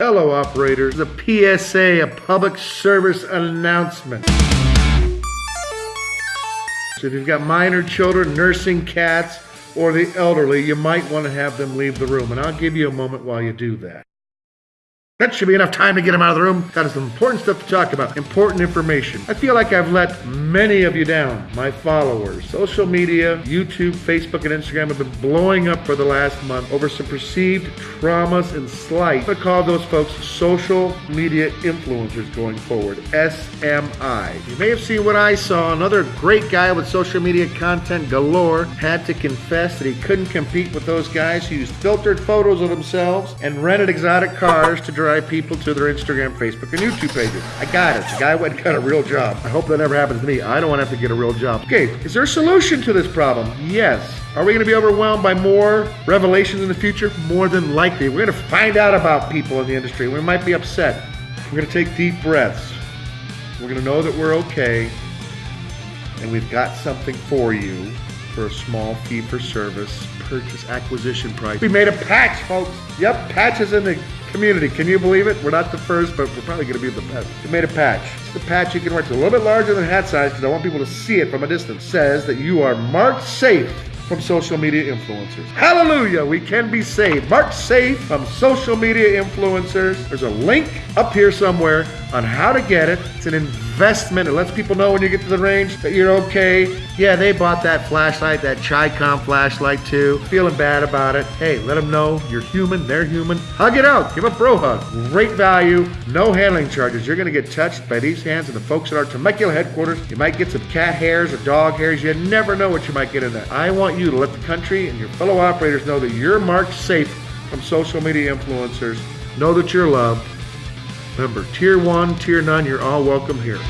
Hello, operators. The PSA, a public service announcement. So if you've got minor children, nursing cats, or the elderly, you might want to have them leave the room. And I'll give you a moment while you do that. That should be enough time to get him out of the room. Got some important stuff to talk about, important information. I feel like I've let many of you down, my followers. Social media, YouTube, Facebook, and Instagram have been blowing up for the last month over some perceived traumas and slight. I call those folks social media influencers going forward, SMI. You may have seen what I saw. Another great guy with social media content galore had to confess that he couldn't compete with those guys who used filtered photos of themselves and rented exotic cars to drive people to their Instagram, Facebook, and YouTube pages. I got it. The guy went and got a real job. I hope that never happens to me. I don't want to have to get a real job. Okay, is there a solution to this problem? Yes. Are we going to be overwhelmed by more revelations in the future? More than likely. We're going to find out about people in the industry. We might be upset. We're going to take deep breaths. We're going to know that we're okay. And we've got something for you for a small fee for service purchase acquisition price. We made a patch, folks. Yep, patches in the community. Can you believe it? We're not the first, but we're probably going to be the best. We made a patch. It's the patch you can wear. It's a little bit larger than hat size because I want people to see it from a distance. Says that you are marked safe from social media influencers. Hallelujah, we can be saved. Marked safe from social media influencers. There's a link up here somewhere on how to get it. It's an investment. It lets people know when you get to the range that you're okay. Yeah, they bought that flashlight, that Chicom flashlight too. Feeling bad about it. Hey, let them know you're human, they're human. Hug it out. Give a bro hug. Great value, no handling charges. You're going to get touched by these hands and the folks at our Temecula headquarters. You might get some cat hairs or dog hairs. You never know what you might get in there. I want you to let the country and your fellow operators know that you're marked safe from social media influencers. Know that you're loved Remember, tier one, tier none, you're all welcome here.